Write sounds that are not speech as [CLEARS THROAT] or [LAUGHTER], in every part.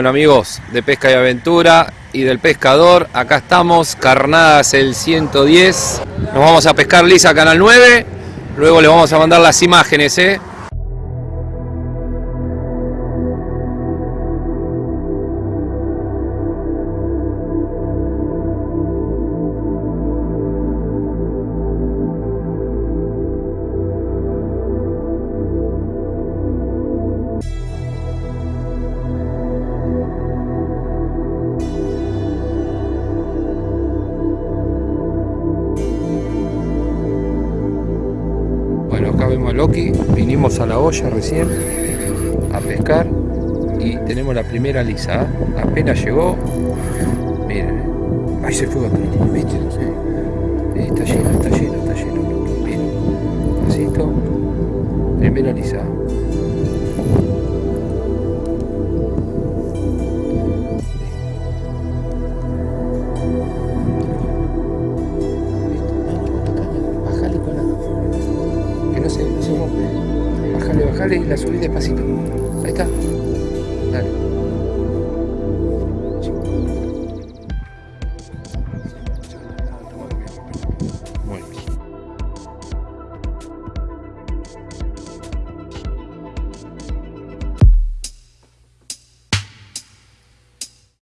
Bueno amigos de Pesca y Aventura y del Pescador, acá estamos, Carnadas el 110. Nos vamos a pescar lisa Canal 9, luego les vamos a mandar las imágenes, ¿eh? Vemos a Loki, vinimos a la olla recién a pescar y tenemos la primera lisa. ¿eh? Apenas llegó, miren, ahí se fue ¿viste? Sí. Está lleno, está lleno, está lleno. Miren, pasito, primera lisa. La subí despacito. Ahí está. Dale. Muy bien.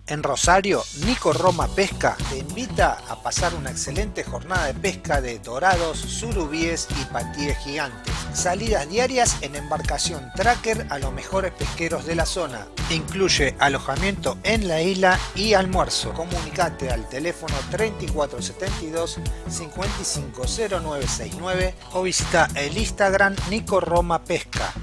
En Rosario, Nico Roma Pesca te invita a pasar una excelente jornada de pesca de dorados, surubíes y patíes gigantes. Salidas diarias en embarcación tracker a los mejores pesqueros de la zona. Incluye alojamiento en la isla y almuerzo. Comunicate al teléfono 3472 550969 o visita el Instagram Nico Roma Pesca.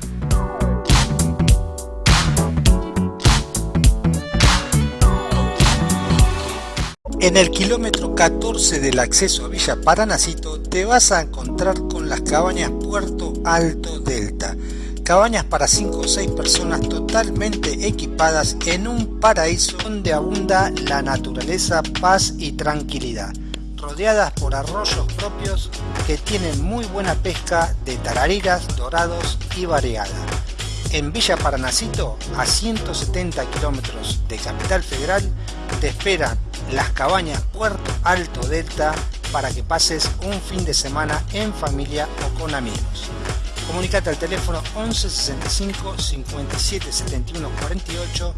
En el kilómetro 14 del acceso a Villa Paranacito te vas a encontrar con las cabañas Puerto Alto Delta. Cabañas para 5 o 6 personas totalmente equipadas en un paraíso donde abunda la naturaleza, paz y tranquilidad. Rodeadas por arroyos propios que tienen muy buena pesca de tarariras, dorados y variada. En Villa Paranacito, a 170 kilómetros de Capital Federal, te esperan las cabañas Puerto Alto Delta para que pases un fin de semana en familia o con amigos. Comunicate al teléfono 11 65 57 71 48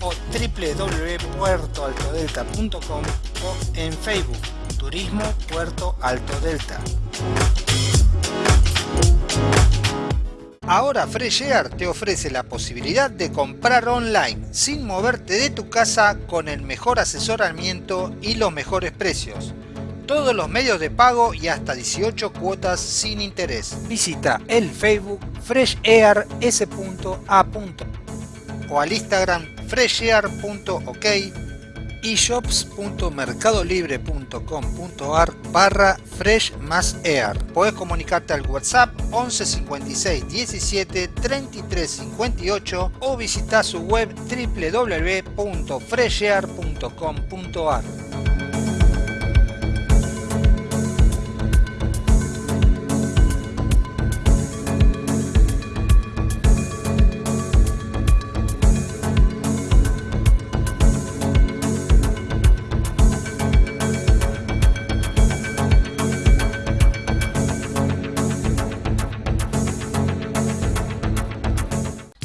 o www.puertoaltodelta.com o en Facebook Turismo Puerto Alto Delta. Ahora Fresh Air te ofrece la posibilidad de comprar online sin moverte de tu casa con el mejor asesoramiento y los mejores precios. Todos los medios de pago y hasta 18 cuotas sin interés. Visita el Facebook freshair.s.a. o al Instagram freshair.ok shops.mercadolibre.com.ar barra fresh más. Puedes comunicarte al WhatsApp 11 56 17 33 58 o visita su web www.freshair.com.ar.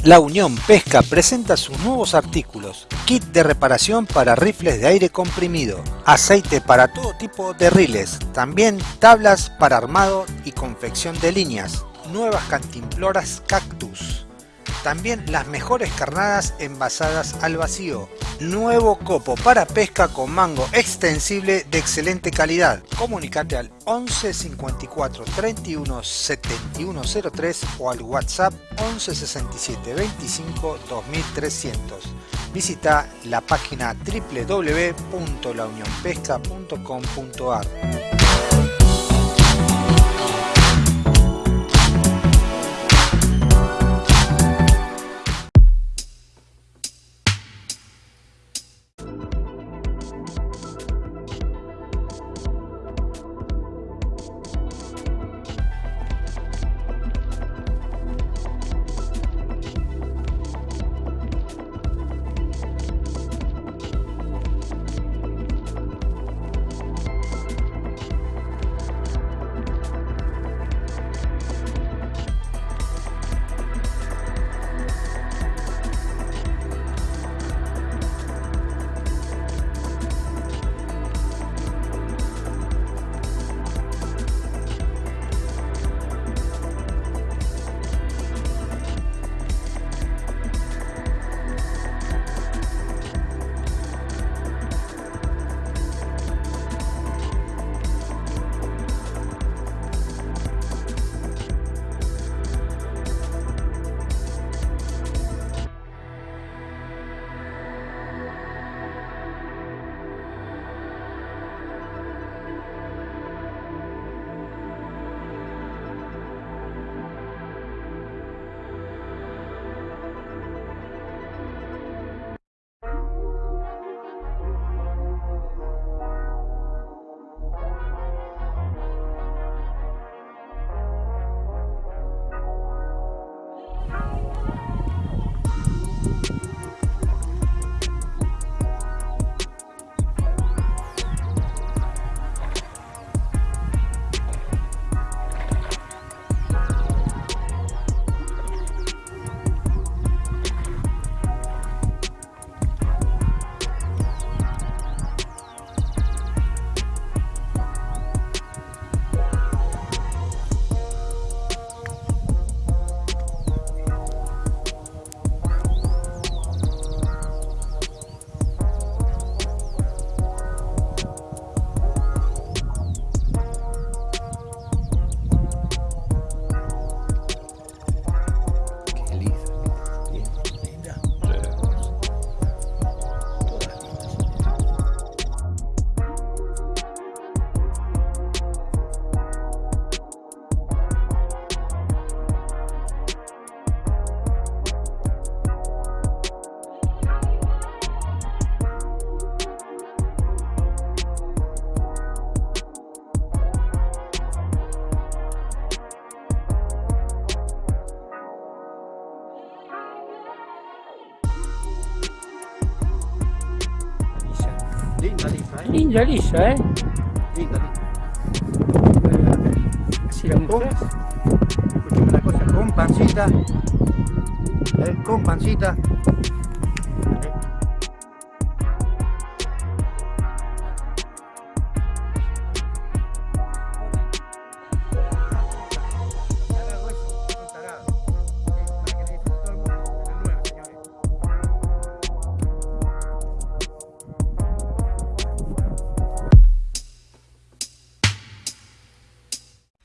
La Unión Pesca presenta sus nuevos artículos, kit de reparación para rifles de aire comprimido, aceite para todo tipo de riles, también tablas para armado y confección de líneas, nuevas cantimploras cactus, también las mejores carnadas envasadas al vacío, nuevo copo para pesca con mango extensible de excelente calidad. Comunicate al 11 54 31 71 03 o al WhatsApp 11 67 25 2300. Visita la página www.launionpesca.com.ar. ya lisa, ¿eh? Listo, Así la. Escuchame una cosa, con pancita. ¿eh? Con pancita.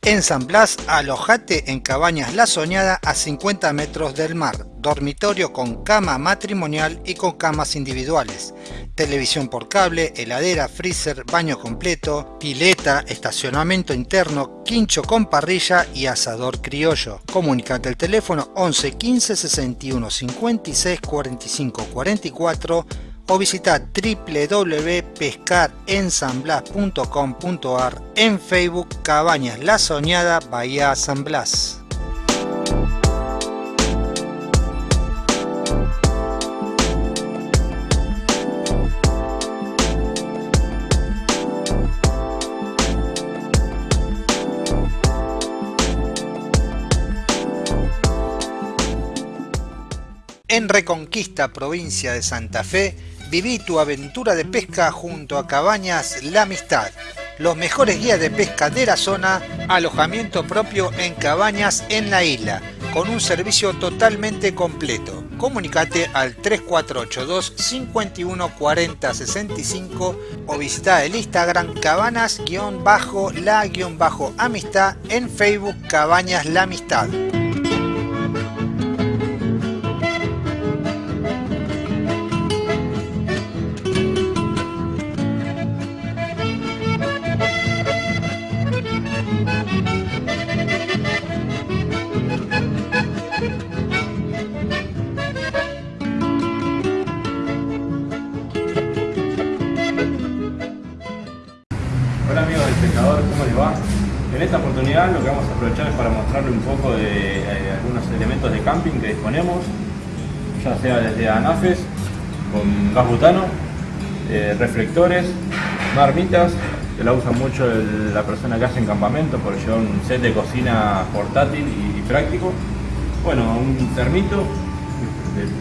En San Blas, alojate en Cabañas La Soñada a 50 metros del mar, dormitorio con cama matrimonial y con camas individuales, televisión por cable, heladera, freezer, baño completo, pileta, estacionamiento interno, quincho con parrilla y asador criollo. Comunicate al teléfono 11 15 61 56 45 44 o visita www.pescarensanblas.com.ar en Facebook Cabañas La Soñada Bahía San Blas. En Reconquista, provincia de Santa Fe, Viví tu aventura de pesca junto a Cabañas La Amistad. Los mejores guías de pesca de la zona, alojamiento propio en cabañas en la isla, con un servicio totalmente completo. Comunicate al 3482 51 40 65 o visita el Instagram cabanas-la-amistad en Facebook Cabañas La Amistad. Con gas butano, eh, reflectores, marmitas, que la usa mucho la persona que hace en campamento por llevar un set de cocina portátil y, práctico. Bueno, un termito,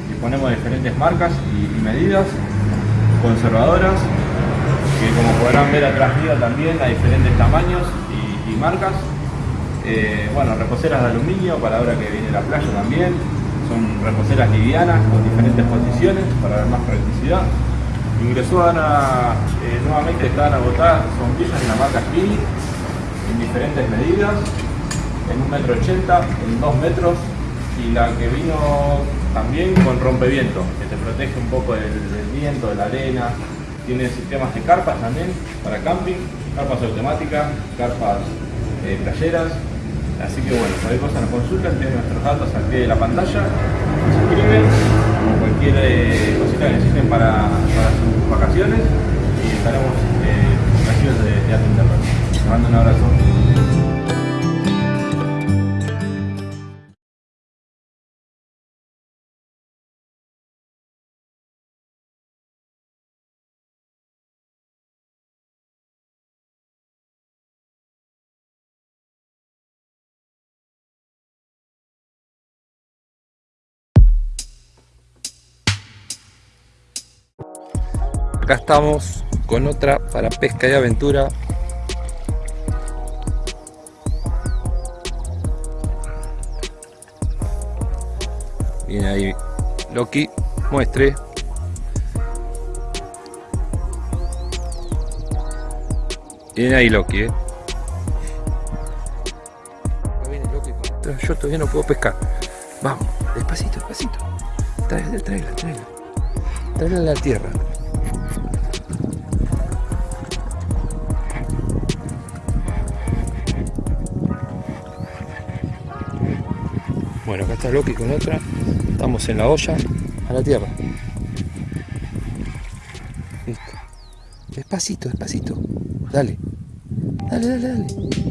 disponemos de diferentes marcas y- medidas, conservadoras, que como podrán ver atrás mío también hay diferentes tamaños y, y marcas. Eh, bueno, reposeras de aluminio para ahora que viene la playa también. Son reposeras livianas con diferentes posiciones para dar más practicidad. Ingresó ahora, eh, nuevamente están agotadas sombrillas de la marca Kili en diferentes medidas, en 1,80 metro, ochenta, en 2 metros y la que vino también con rompeviento, que te protege un poco del, del viento, de la arena. Tiene sistemas de carpas también para camping, carpas automáticas, carpas eh, playeras. Así que bueno, cualquier cosa nos consultan, tienen nuestros datos al pie de la pantalla, nos escriben, como cualquier eh, cosita que necesiten para, para sus vacaciones y estaremos eh, de, de atenderlos. Les mando un abrazo. Acá estamos con otra para pesca y aventura. Viene ahí Loki, muestre. Viene ahí Loki, eh. Yo todavía no puedo pescar. Vamos, despacito, despacito. Tráela, tráela, tráela. Tráela a la tierra. Está Loki con otra. Estamos en la olla a la tierra. Listo. Despacito, despacito. Dale. Dale, dale, dale.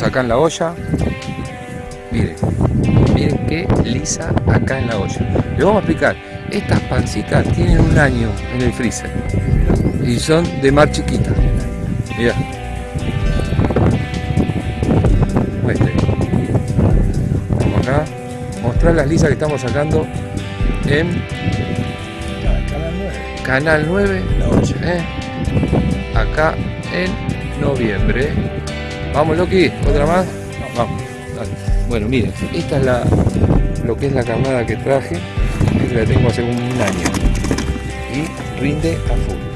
Estamos acá en la olla. Miren, miren qué lisa acá en la olla. Le vamos a explicar. Estas pancitas tienen un año en el freezer. Y son de mar chiquita. Muestre. Vamos acá. Mostrar las lisas que estamos sacando en Canal 9, ¿eh? acá en noviembre. Vamos, Loki, otra más. Vamos, Bueno, miren, esta es la lo que es la camada que traje. Esta la tengo hace un año y rinde a full.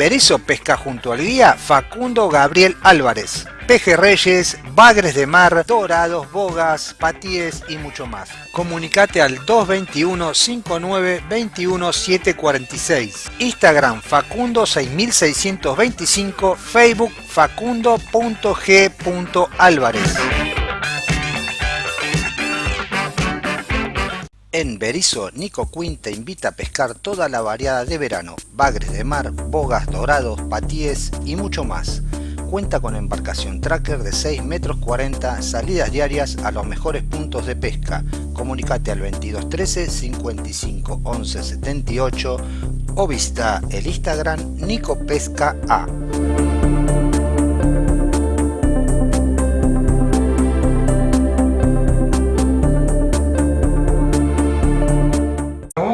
En Berizo pesca junto al guía Facundo Gabriel Álvarez. Pejerreyes, bagres de mar, dorados, bogas, patíes y mucho más. Comunicate al 221 59 21 746. Instagram Facundo 6625, Facebook facundo.g.álvarez. En Berizo, Nico Quinn te invita a pescar toda la variada de verano, bagres de mar, bogas, dorados, patíes y mucho más. Cuenta con embarcación tracker de 6 metros 40, salidas diarias a los mejores puntos de pesca. Comunicate al 2213 55 11 78 o visita el Instagram Nico Pesca A.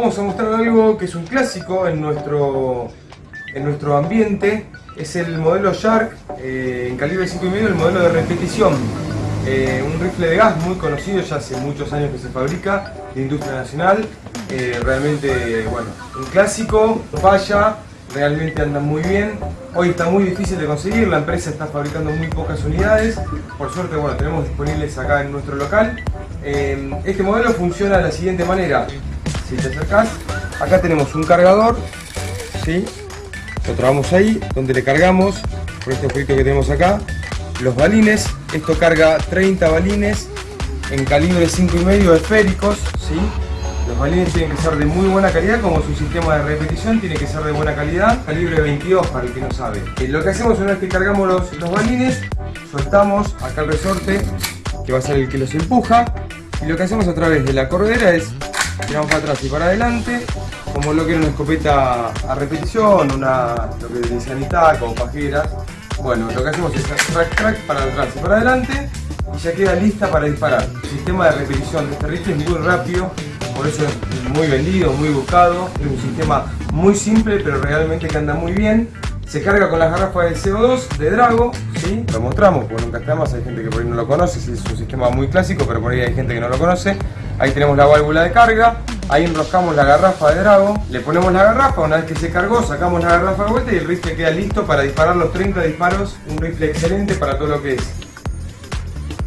Vamos a mostrar algo que es un clásico en nuestro, en nuestro ambiente. Es el modelo Shark eh, en calibre 5,5, el modelo de repetición. Eh, un rifle de gas muy conocido, ya hace muchos años que se fabrica, de industria nacional. Eh, realmente, bueno, un clásico, falla, realmente anda muy bien. Hoy está muy difícil de conseguir, la empresa está fabricando muy pocas unidades. Por suerte, bueno, tenemos disponibles acá en nuestro local. este modelo funciona de la siguiente manera si te acercas, acá tenemos un cargador, ¿sí? lo trabamos ahí, donde le cargamos, por este jueguito que tenemos acá, los balines, esto carga 30 balines en calibre 5,5 esféricos, ¿sí? Los balines tienen que ser de muy buena calidad, como su sistema de repetición tiene que ser de buena calidad, calibre 22 para el que no sabe. Eh, lo que hacemos una vez que cargamos los, los balines, soltamos acá el resorte, que va a ser el que los empuja, y lo que hacemos a través de la cordera es tiramos para atrás y para adelante, como lo que era una escopeta a repetición, una, lo que decían Itaca o pajeras. Bueno, lo que hacemos es track track para atrás y para adelante y ya queda lista para disparar. El sistema de repetición de este rifle es muy rápido, por eso es muy vendido, muy buscado. Es un sistema muy simple pero realmente que anda muy bien. Se carga con las garrafas de CO2 de Drago, ¿sí? lo mostramos porque nunca está más, hay gente que por ahí no lo conoce, es un sistema muy clásico pero por ahí hay gente que no lo conoce. Ahí tenemos la válvula de carga, ahí enroscamos la garrafa de Drago, le ponemos la garrafa, una vez que se cargó sacamos la garrafa de vuelta y el rifle queda listo para disparar los 30 disparos, un rifle excelente para todo lo que es.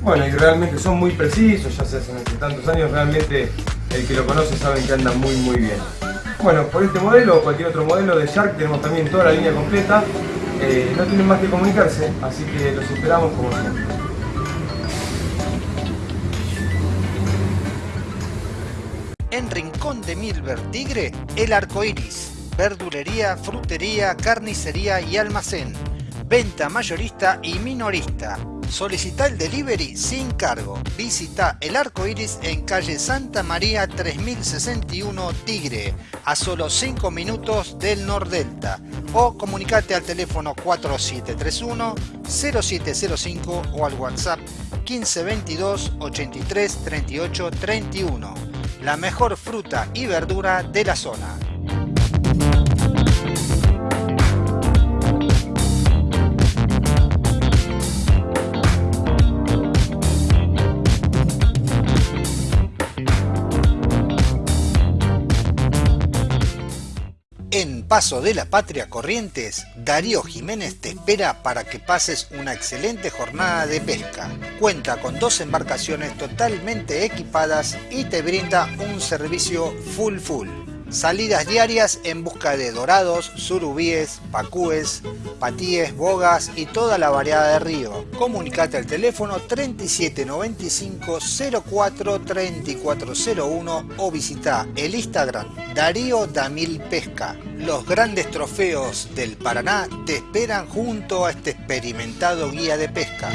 Bueno, y realmente son muy precisos, ya se hacen hace tantos años, realmente el que lo conoce sabe que anda muy muy bien. Bueno, por este modelo o cualquier otro modelo de Shark tenemos también toda la línea completa, eh, no tienen más que comunicarse, así que los esperamos como siempre. En Rincón de Milver Tigre, El Arco Iris. Verdulería, frutería, carnicería y almacén. Venta mayorista y minorista. Solicita el delivery sin cargo. Visita El Arco Iris en calle Santa María 3061 Tigre, a solo 5 minutos del Nordelta. o comunicate al teléfono 4731 0705 o al WhatsApp 1522 83 38 31. La mejor fruta y verdura de la zona. Paso de la Patria Corrientes, Darío Jiménez te espera para que pases una excelente jornada de pesca. Cuenta con dos embarcaciones totalmente equipadas y te brinda un servicio full full. Salidas diarias en busca de dorados, surubíes, pacúes, patíes, bogas y toda la variedad de río. Comunicate al teléfono 3795 04 3401 o visita el Instagram Darío Damil Pesca. Los grandes trofeos del Paraná te esperan junto a este experimentado guía de pesca.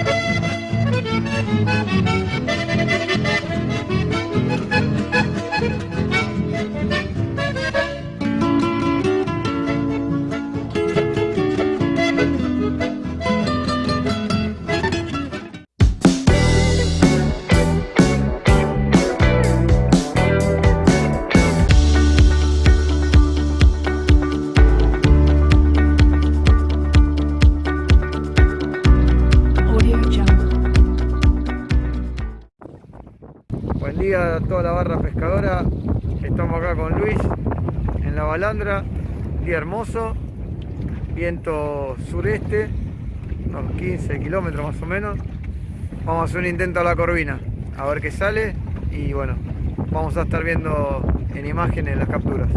A toda la barra pescadora. Estamos acá con Luis en la balandra. Día hermoso. Viento sureste. Unos 15 kilómetros más o menos. Vamos a hacer un intento a la corvina. A ver qué sale. Y bueno, vamos a estar viendo en imágenes las capturas.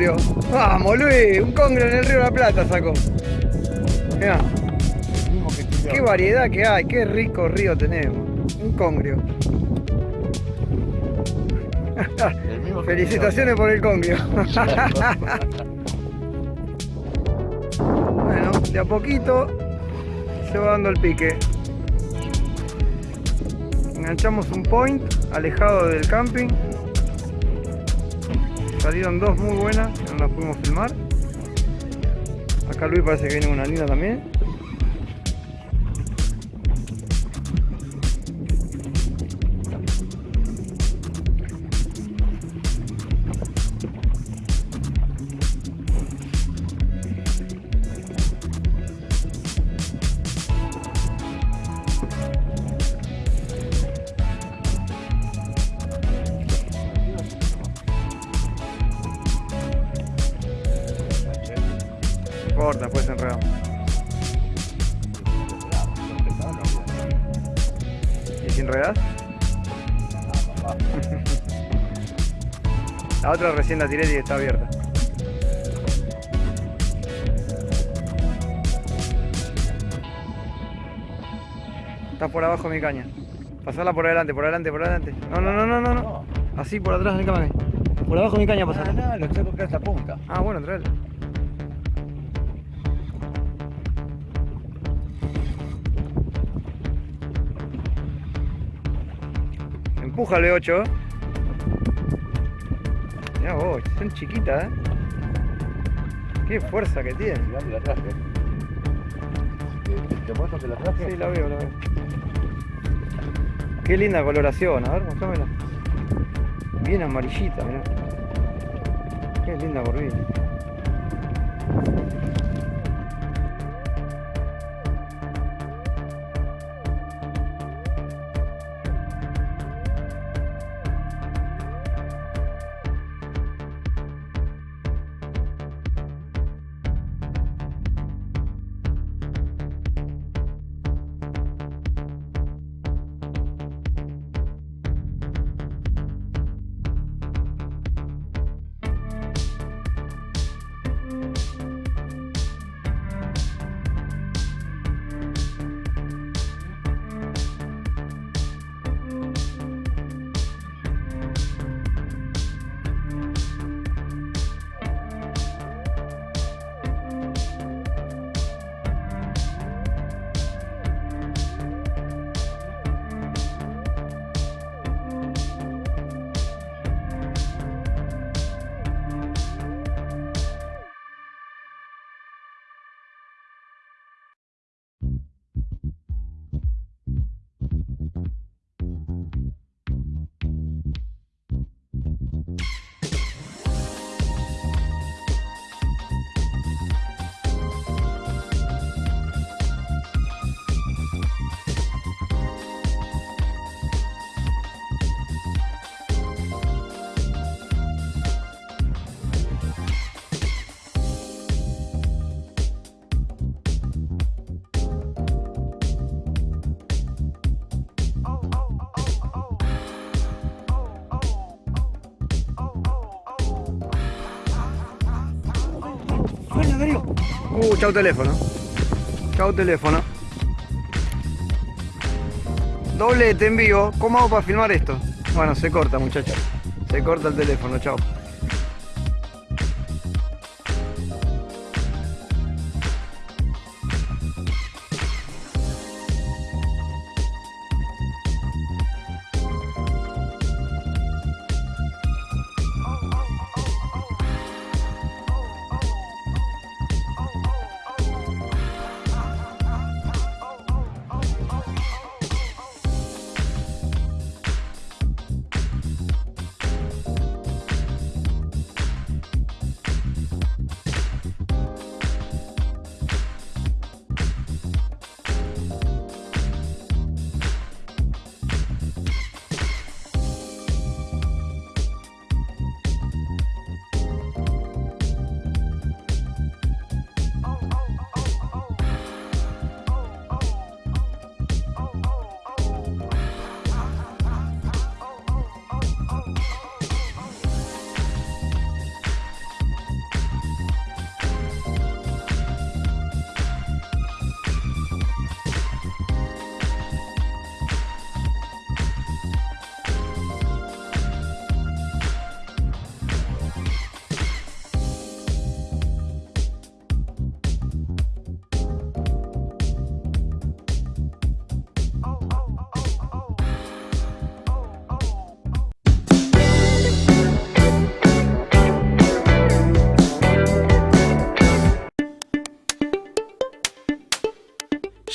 Congrio. Vamos, Luis, un congrio en el río de la Plata sacó. Mirá, qué variedad que hay, qué rico río tenemos. Un congrio. Felicitaciones por el congrio. [LAUGHS] bueno, de a poquito se va dando el pique. Enganchamos un point alejado del camping. Salieron dos muy buenas, no las pudimos filmar. Acá Luis parece que viene una linda también. Recién la tiré y está abierta. Está por abajo mi caña. Pasala por adelante, por adelante, por adelante. No, no, no, no, no. no. Así por atrás, cámara. Por abajo mi caña pasala. No, lo tengo que esta punta. Ah, bueno, traela. Empuja el B8. Vos, son chiquitas, ¿eh? Qué fuerza que tiene. Mirá que la traje. ¿Te- ¿Te muestro que la traje? Sí, la veo, la veo. Qué linda coloración, a ver, mostrámela. Bien amarillita, mirá. Qué linda corvina. Uh, chau teléfono. Chau teléfono. Doblete en vivo. ¿Cómo hago para filmar esto? Bueno, se corta, muchachos. Se corta el teléfono, chao.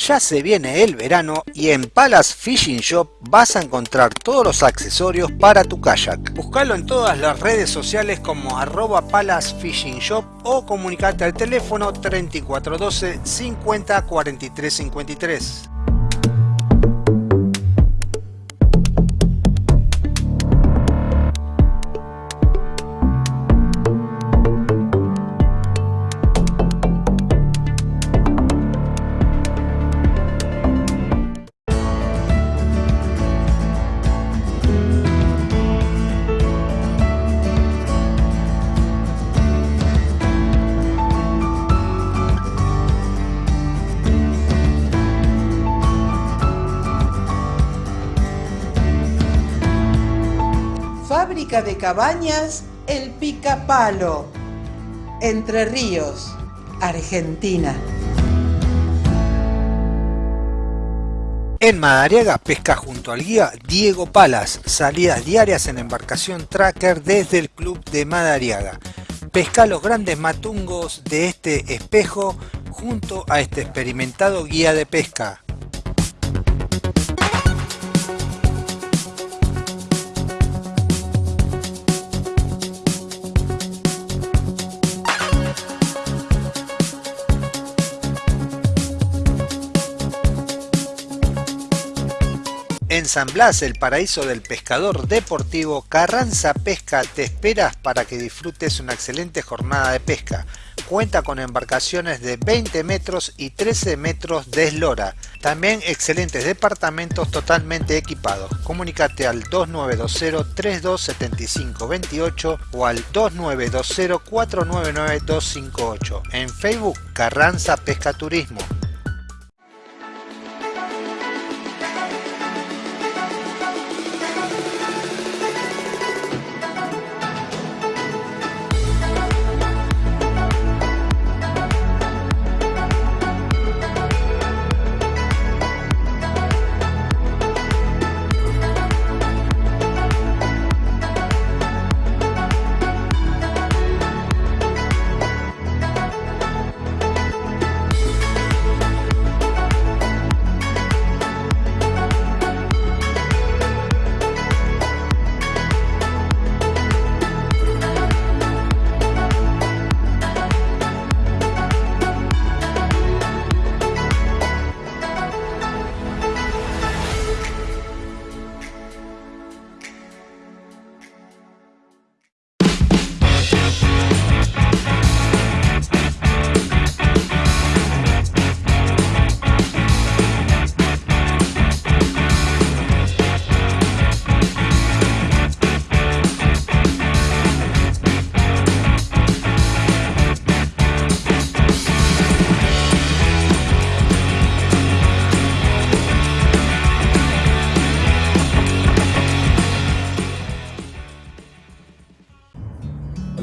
Ya se viene el verano y en Palace Fishing Shop vas a encontrar todos los accesorios para tu kayak. Buscalo en todas las redes sociales como arroba Palace Fishing Shop o comunicate al teléfono 3412 50 43 53. Cabañas El Picapalo. Entre Ríos, Argentina. En Madariaga pesca junto al guía Diego Palas, salidas diarias en embarcación tracker desde el club de Madariaga. Pesca los grandes matungos de este espejo junto a este experimentado guía de pesca. San Blas, el paraíso del pescador deportivo, Carranza Pesca te esperas para que disfrutes una excelente jornada de pesca. Cuenta con embarcaciones de 20 metros y 13 metros de eslora. También excelentes departamentos totalmente equipados. Comunícate al 2920-327528 o al 2920-499-258. En Facebook, Carranza Pesca Turismo.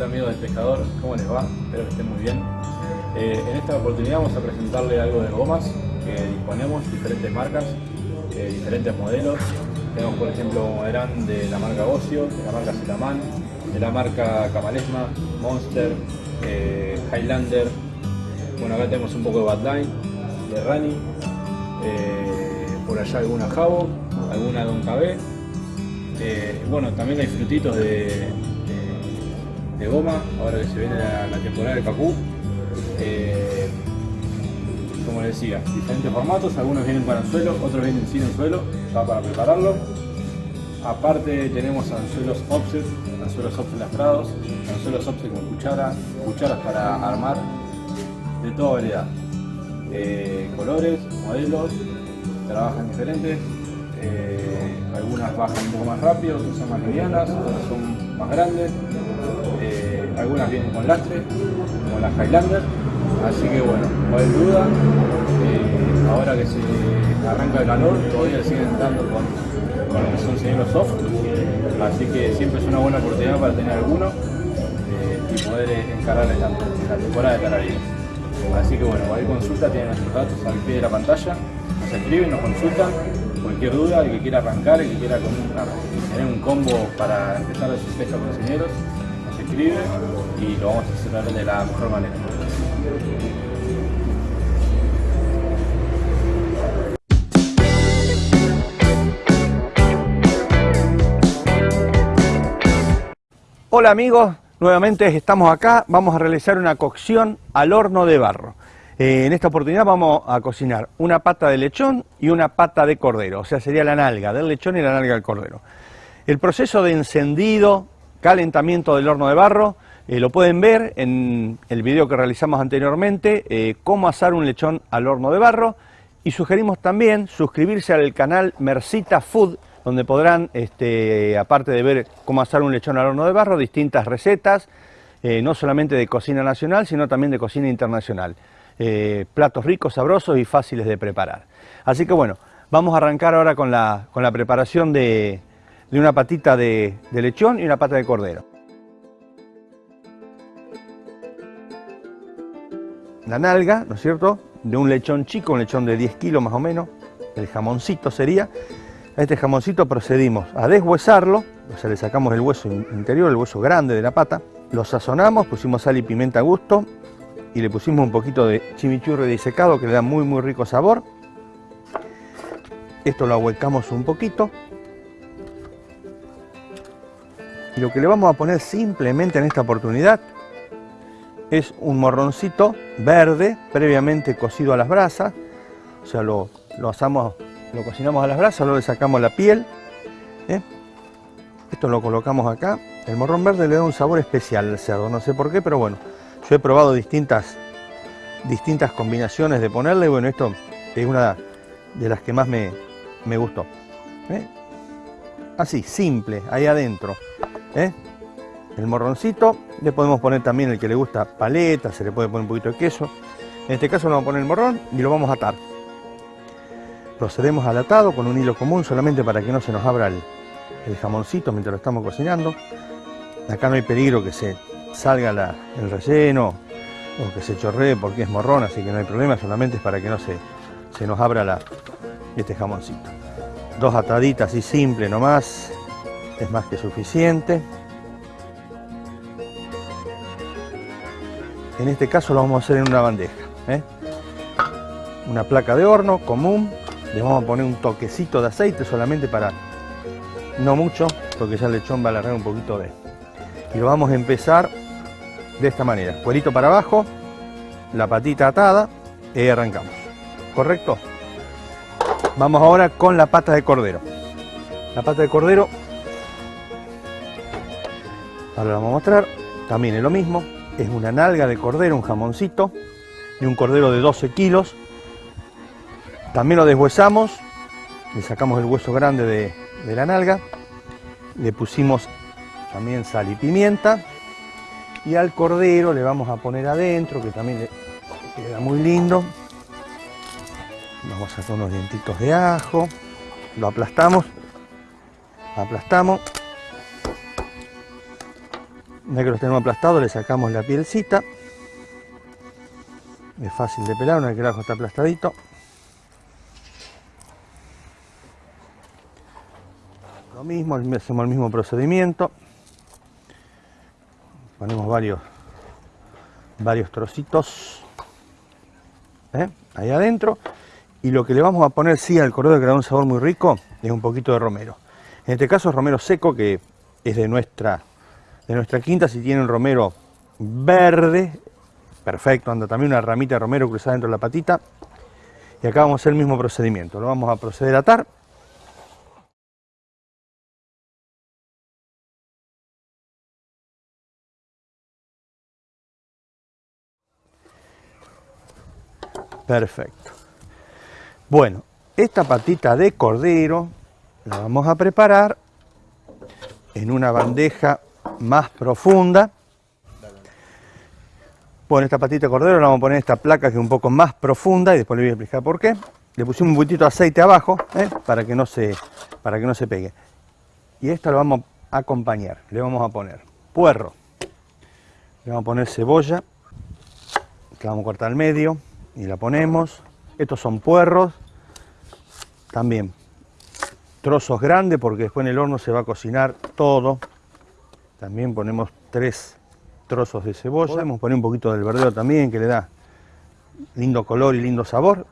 Hola amigos del pescador, ¿cómo les va? Espero que estén muy bien. Eh, en esta oportunidad vamos a presentarle algo de gomas que disponemos, diferentes marcas, eh, diferentes modelos. Tenemos por ejemplo Moderán de la marca Ocio, de la marca Zetaman, de la marca Camalesma, Monster, eh, Highlander. Bueno, acá tenemos un poco de Badline, de Rani, por allá alguna Jabo, alguna Don KB. bueno, también hay frutitos de, de goma, ahora que se viene la, la temporada del cacú. Eh, como les decía, diferentes formatos, algunos vienen con anzuelo, otros vienen sin anzuelo, ya para prepararlo. Aparte tenemos anzuelos offset, anzuelos offset lastrados, anzuelos offset con cuchara, cucharas para armar, de toda variedad. Eh, colores, modelos, trabajan diferentes, eh, algunas bajan un poco más rápido, otras son más livianas, otras son más grandes, algunas vienen con lastre, como las Highlander, así que bueno, no hay duda, eh, ahora que se arranca el calor, todavía siguen dando con, con lo que son señuelos soft, así que siempre es una buena oportunidad para tener alguno eh, y poder encarar la, la temporada de carabineros. Así que bueno, cualquier consulta tienen nuestros datos al pie de la pantalla, nos escriben, nos consultan, cualquier duda, el que quiera arrancar, el que quiera con tener un combo para empezar a su pesca con señeros, y lo vamos a de la mejor manera. Hola amigos, nuevamente estamos acá, vamos a realizar una cocción al horno de barro. Eh, en esta oportunidad vamos a cocinar una pata de lechón y una pata de cordero, o sea, sería la nalga del lechón y la nalga del cordero. El proceso de encendido, calentamiento del horno de barro, eh, lo pueden ver en el video que realizamos anteriormente, eh, cómo asar un lechón al horno de barro. Y sugerimos también suscribirse al canal Mercita Food, donde podrán, este, aparte de ver cómo asar un lechón al horno de barro, distintas recetas, eh, no solamente de cocina nacional, sino también de cocina internacional. platos ricos, sabrosos y fáciles de preparar. Así que bueno, vamos a arrancar ahora con la, con la preparación de, de una patita de, lechón y una pata de cordero. La nalga, ¿no es cierto?, de un lechón chico, un lechón de 10 kilos más o menos, el jamoncito sería. A este jamoncito procedimos a deshuesarlo, o sea, le sacamos el hueso interior, el hueso grande de la pata, lo sazonamos, pusimos sal y pimienta a gusto y le pusimos un poquito de chimichurri disecado que le da muy muy rico sabor. Esto lo ahuecamos un poquito Y lo que le vamos a poner simplemente en esta oportunidad es un morroncito verde previamente cocido a las brasas. O sea, lo, asamos, lo cocinamos a las brasas, luego le sacamos la piel. ¿eh? Esto lo colocamos acá. El morrón verde le da un sabor especial al cerdo, no sé por qué, pero bueno. Yo he probado distintas, distintas combinaciones de ponerle y bueno, esto es una de las que más me, gustó. ¿eh? Así, simple, ahí adentro. ¿Eh? El morroncito, le podemos poner también el que le gusta paleta, se le puede poner un poquito de queso. En este caso le vamos a poner el morrón y lo vamos a atar. Procedemos al atado con un hilo común solamente para que no se nos abra el, jamoncito mientras lo estamos cocinando. Acá no hay peligro que se salga el relleno o que se chorree porque es morrón, así que no hay problema, solamente es para que no se, se nos abra la, este jamoncito. Dos ataditas así simple nomás, es más que suficiente. En este caso lo vamos a hacer en una bandeja. ¿eh? Una placa de horno común. Le vamos a poner un toquecito de aceite solamente para, no mucho, porque ya el lechón va a alargar un poquito de... Y lo vamos a empezar de esta manera. Cuerito para abajo, la patita atada y arrancamos. ¿Correcto? Vamos ahora con la pata de cordero. La pata de cordero Ahora lo vamos a mostrar. También es lo mismo. Es una nalga de cordero, un jamoncito de un cordero de 12 kilos. También lo deshuesamos. Le sacamos el hueso grande de, la nalga. Le pusimos también sal y pimienta. Y al cordero le vamos a poner adentro, que también le queda muy lindo. Vamos a hacer unos dientitos de ajo. Lo aplastamos. Aplastamos ya que los tenemos aplastados, le sacamos la pielcita. Es fácil de pelar una vez que el ajo está aplastadito. Lo mismo, hacemos el mismo procedimiento. Ponemos varios, varios trocitos ¿eh? ahí adentro. Y lo que le vamos a poner, sí, al cordero que da un sabor muy rico, es un poquito de romero. En este caso es romero seco, que es de nuestra de nuestra quinta, si tiene un romero verde, perfecto, anda también una ramita de romero cruzada dentro de la patita. Y acá vamos a hacer el mismo procedimiento, lo vamos a proceder a atar. Perfecto. Bueno, esta patita de cordero la vamos a preparar en una bandeja más profunda. Bueno, esta patita de cordero la vamos a poner esta placa que es un poco más profunda y después le voy a explicar por qué. Le pusimos un poquitito de aceite abajo ¿eh? para, que no se, para que no se pegue. Y esto lo vamos a acompañar. Le vamos a poner puerro. Le vamos a poner cebolla. Que vamos a cortar al medio y la ponemos. Estos son puerros. También trozos grandes porque después en el horno se va a cocinar todo. También ponemos tres trozos de cebolla. Podemos poner un poquito del verdeo también que le da lindo color y lindo sabor.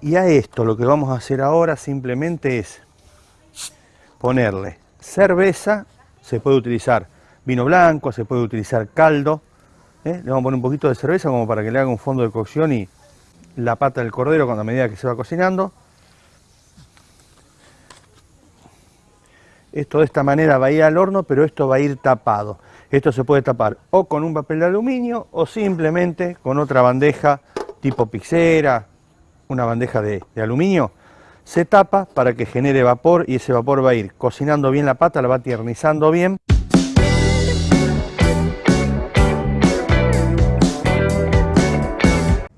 Y a esto lo que vamos a hacer ahora simplemente es ponerle cerveza se puede utilizar vino blanco, se puede utilizar caldo. ¿eh? Le vamos a poner un poquito de cerveza como para que le haga un fondo de cocción y la pata del cordero con la medida que se va cocinando. Esto de esta manera va a ir al horno, pero esto va a ir tapado. Esto se puede tapar o con un papel de aluminio o simplemente con otra bandeja tipo pixera, una bandeja de, aluminio. Se tapa para que genere vapor y ese vapor va a ir cocinando bien la pata, la va tiernizando bien.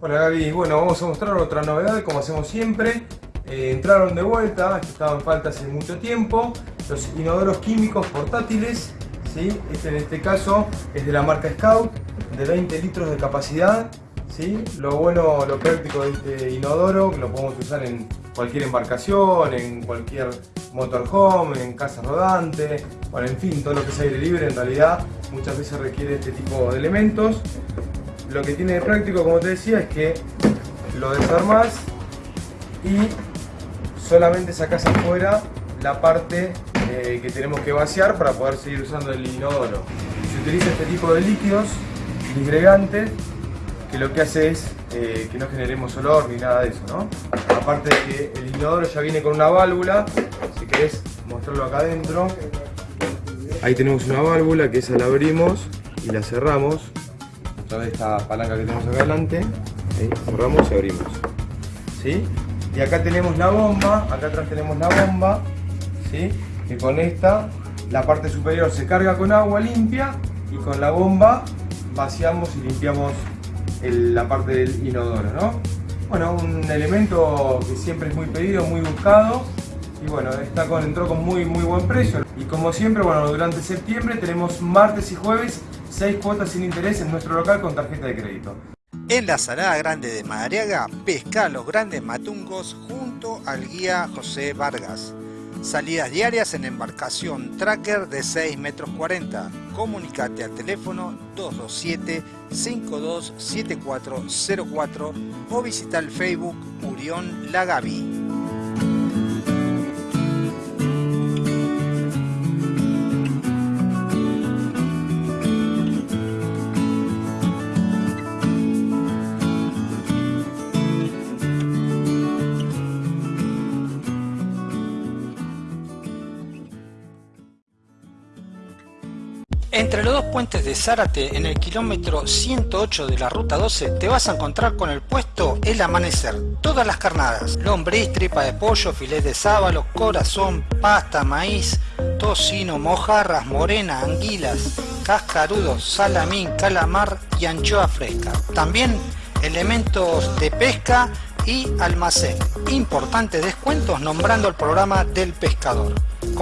Hola Gaby, bueno vamos a mostrar otra novedad como hacemos siempre. Eh, entraron de vuelta, que estaban falta hace mucho tiempo, los inodoros químicos portátiles. ¿sí? Este en este caso es de la marca Scout, de 20 litros de capacidad. ¿sí? Lo bueno, lo práctico de este inodoro, que lo podemos usar en cualquier embarcación, en cualquier motorhome, en casa rodante, bueno, en fin, todo lo que es aire libre en realidad muchas veces requiere este tipo de elementos. Lo que tiene de práctico, como te decía, es que lo desarmás y solamente sacás afuera la parte eh, que tenemos que vaciar para poder seguir usando el inodoro. Se utiliza este tipo de líquidos disgregantes que lo que hace es eh, que no generemos olor ni nada de eso, ¿no? Aparte de que el inodoro ya viene con una válvula, si querés mostrarlo acá adentro, ahí tenemos una válvula que esa la abrimos y la cerramos a través esta palanca que tenemos acá adelante, cerramos y abrimos, ¿sí? Y acá tenemos la bomba, acá atrás tenemos la bomba, ¿sí? Con esta la parte superior se carga con agua limpia y con la bomba vaciamos y limpiamos la parte del inodoro, ¿no? Bueno, un elemento que siempre es muy pedido, muy buscado y bueno, está con, entró con muy muy buen precio. Y como siempre, bueno, durante septiembre tenemos martes y jueves 6 cuotas sin interés en nuestro local con tarjeta de crédito. En la Salada Grande de Madariaga, pesca los grandes matungos junto al guía José Vargas. Salidas diarias en embarcación tracker de 6 metros 40. Comunicate al teléfono 227-527404 o visita el Facebook Murión Lagavi. Puentes de Zárate, en el kilómetro 108 de la ruta 12, te vas a encontrar con el puesto El Amanecer. Todas las carnadas, lombriz, tripa de pollo, filet de sábalo, corazón, pasta, maíz, tocino, mojarras, morena, anguilas, cascarudos, salamín, calamar y anchoa fresca. También elementos de pesca y almacén. Importantes descuentos nombrando el programa del pescador.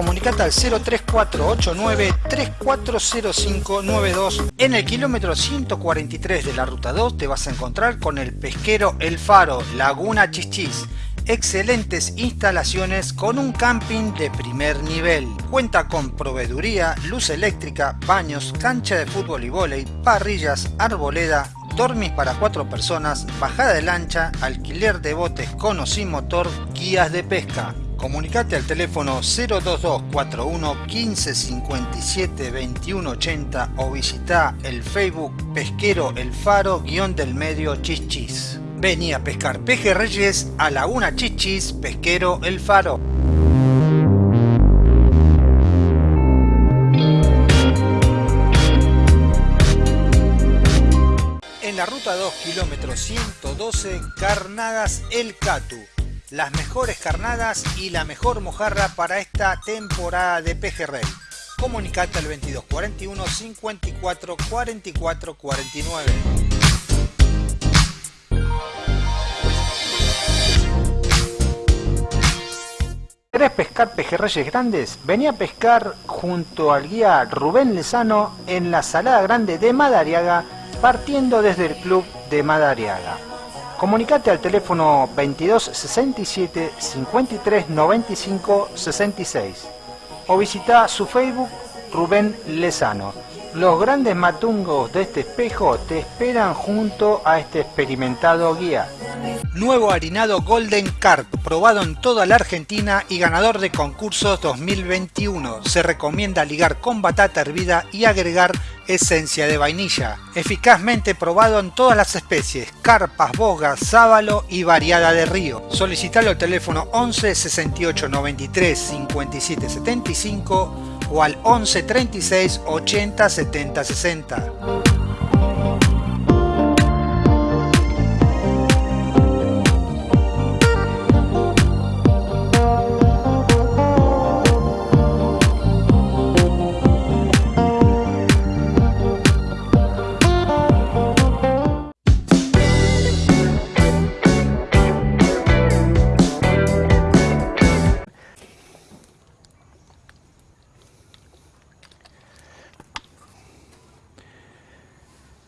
Comunicate al 03489 340592. En el kilómetro 143 de la ruta 2 te vas a encontrar con el pesquero El Faro, Laguna Chichis. Excelentes instalaciones con un camping de primer nivel. Cuenta con proveeduría, luz eléctrica, baños, cancha de fútbol y vóley, parrillas, arboleda, dormis para cuatro personas, bajada de lancha, alquiler de botes con o sin motor, guías de pesca. Comunicate al teléfono 02241 1557 2180 o visita el Facebook Pesquero El Faro guion del medio Chichis. Vení a pescar pejerreyes a Laguna Chichis, Pesquero El Faro. En la ruta 2, kilómetro 112, Carnadas El Catu. Las mejores carnadas y la mejor mojarra para esta temporada de pejerrey. Comunicate al 2241 54 44 49. ¿Querés pescar pejerreyes grandes? Vení a pescar junto al guía Rubén Lezano en la Salada Grande de Madariaga, partiendo desde el club de Madariaga. Comunicate al teléfono 22 67 53 95 66 o visita su Facebook Rubén Lezano. Los grandes matungos de este espejo te esperan junto a este experimentado guía. Nuevo harinado Golden Carp, probado en toda la Argentina y ganador de concursos 2021. Se recomienda ligar con batata hervida y agregar esencia de vainilla. Eficazmente probado en todas las especies, carpas, bogas, sábalo y variada de río. Solicitalo al teléfono 11 68 93 57 75 o al 11 36 80 70 60.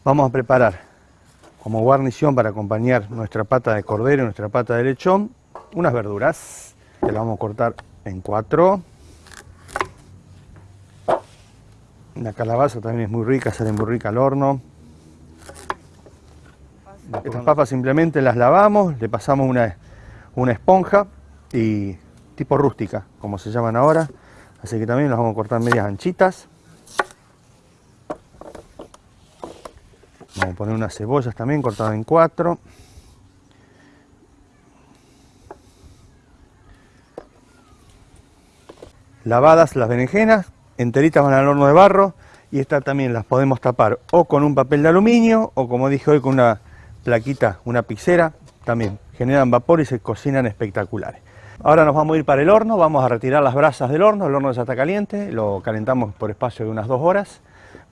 Vamos a preparar como guarnición para acompañar nuestra pata de cordero y nuestra pata de lechón unas verduras que las vamos a cortar en cuatro. La calabaza también es muy rica, sale muy rica al horno. Estas papas simplemente las lavamos, le pasamos una, una esponja y tipo rústica, como se llaman ahora. Así que también las vamos a cortar medias anchitas. Vamos a poner unas cebollas también cortadas en cuatro. Lavadas las berenjenas, enteritas van al horno de barro y estas también las podemos tapar o con un papel de aluminio o como dije hoy con una plaquita, una pizera, también generan vapor y se cocinan espectaculares. Ahora nos vamos a ir para el horno, vamos a retirar las brasas del horno, el horno ya está caliente, lo calentamos por espacio de unas dos horas.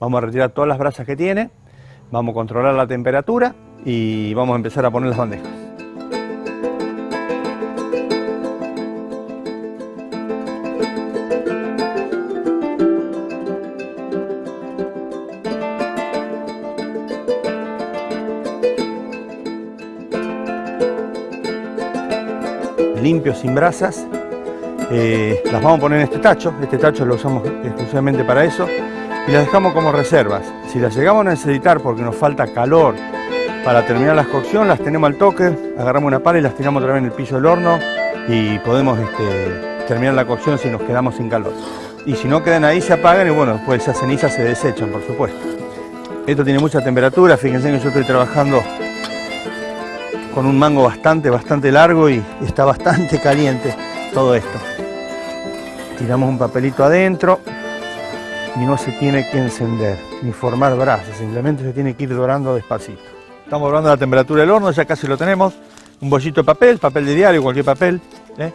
Vamos a retirar todas las brasas que tiene, vamos a controlar la temperatura y vamos a empezar a poner las bandejas. limpio, sin brasas. Eh, las vamos a poner en este tacho, este tacho lo usamos exclusivamente para eso y las dejamos como reservas. Si las llegamos a necesitar porque nos falta calor para terminar la cocción, las tenemos al toque, agarramos una pala y las tiramos otra vez en el piso del horno y podemos este, terminar la cocción si nos quedamos sin calor. Y si no quedan ahí se apagan y bueno, después esas cenizas se desechan, por supuesto. Esto tiene mucha temperatura, fíjense que yo estoy trabajando con un mango bastante, bastante largo y está bastante [LAUGHS] caliente todo esto. Tiramos un papelito adentro y no se tiene que encender ni formar brasas, simplemente se tiene que ir dorando despacito. Estamos dorando la temperatura del horno, ya casi lo tenemos. Un bollito de papel, papel de diario, cualquier papel. ¿eh?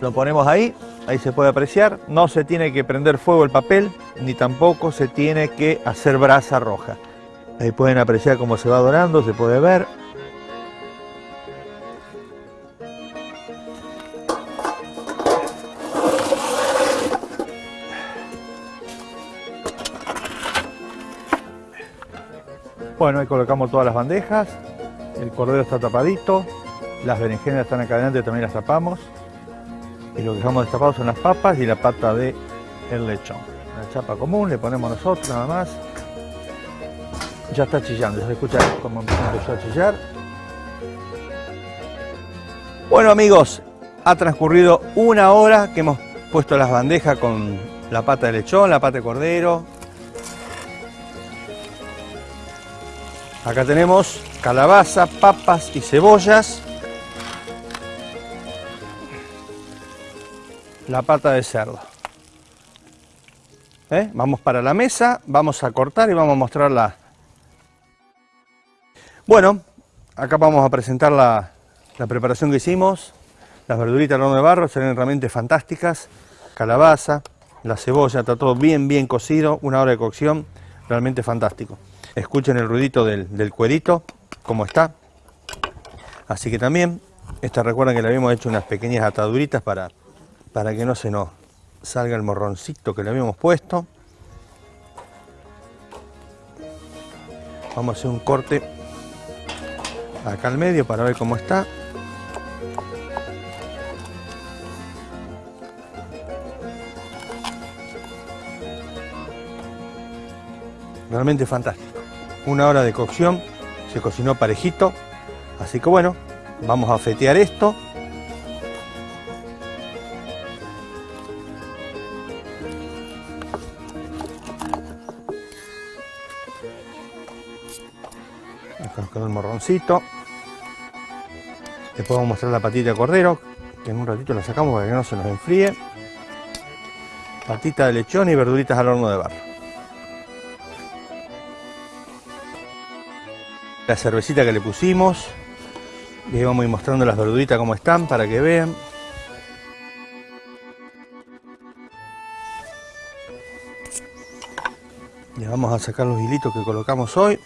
Lo ponemos ahí, ahí se puede apreciar. No se tiene que prender fuego el papel, ni tampoco se tiene que hacer brasa roja. Ahí pueden apreciar cómo se va dorando, se puede ver. Bueno, ahí colocamos todas las bandejas, el cordero está tapadito, las berenjenas están acá adelante, también las tapamos. Y lo que dejamos destapado son las papas y la pata de el lechón. La chapa común, le ponemos nosotros nada más. Ya está chillando, se escucha como empezó a chillar. Bueno amigos, ha transcurrido una hora que hemos puesto las bandejas con la pata de lechón, la pata de cordero, Acá tenemos calabaza, papas y cebollas. La pata de cerdo. ¿Eh? Vamos para la mesa, vamos a cortar y vamos a mostrarla. Bueno, acá vamos a presentar la, la preparación que hicimos. Las verduritas al horno de barro serán realmente fantásticas. Calabaza, la cebolla, está todo bien, bien cocido. Una hora de cocción, realmente fantástico. Escuchen el ruidito del, del cuerito, cómo está. Así que también, esta recuerden que le habíamos hecho unas pequeñas ataduritas para, para que no se nos salga el morroncito que le habíamos puesto. Vamos a hacer un corte acá al medio para ver cómo está. realmente fantástico. Una hora de cocción, se cocinó parejito, así que bueno, vamos a fetear esto. Acá nos quedó el morroncito. Después vamos a mostrar la patita de cordero, que en un ratito la sacamos para que no se nos enfríe. Patita de lechón y verduritas al horno de barro. La cervecita que le pusimos. Ahí vamos a ir mostrando las verduritas como están para que vean. Le vamos a sacar los hilitos que colocamos hoy.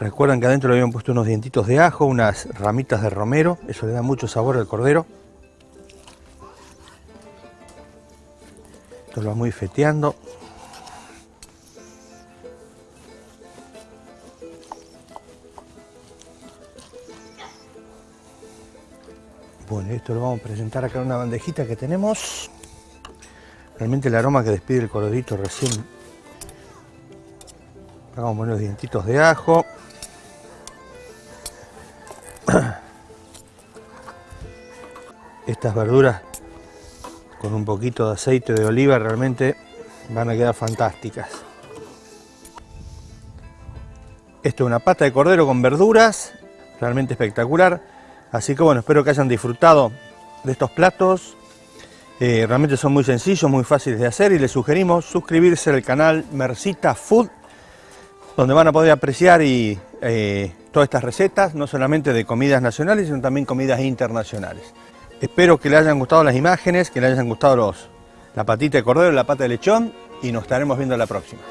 Recuerdan que adentro le habían puesto unos dientitos de ajo, unas ramitas de romero, eso le da mucho sabor al cordero. Esto lo vamos a ir feteando. Bueno, esto lo vamos a presentar acá en una bandejita que tenemos. Realmente el aroma que despide el corderito recién. Vamos a poner los dientitos de ajo. [CLEARS THROAT] Estas verduras con un poquito de aceite de oliva realmente van a quedar fantásticas. Esto es una pata de cordero con verduras, realmente espectacular. Así que bueno, espero que hayan disfrutado de estos platos. Eh, realmente son muy sencillos, muy fáciles de hacer y les sugerimos suscribirse al canal Mercita Food, donde van a poder apreciar y, eh, todas estas recetas, no solamente de comidas nacionales, sino también comidas internacionales. Espero que les hayan gustado las imágenes, que les hayan gustado los, la patita de cordero la pata de lechón y nos estaremos viendo la próxima.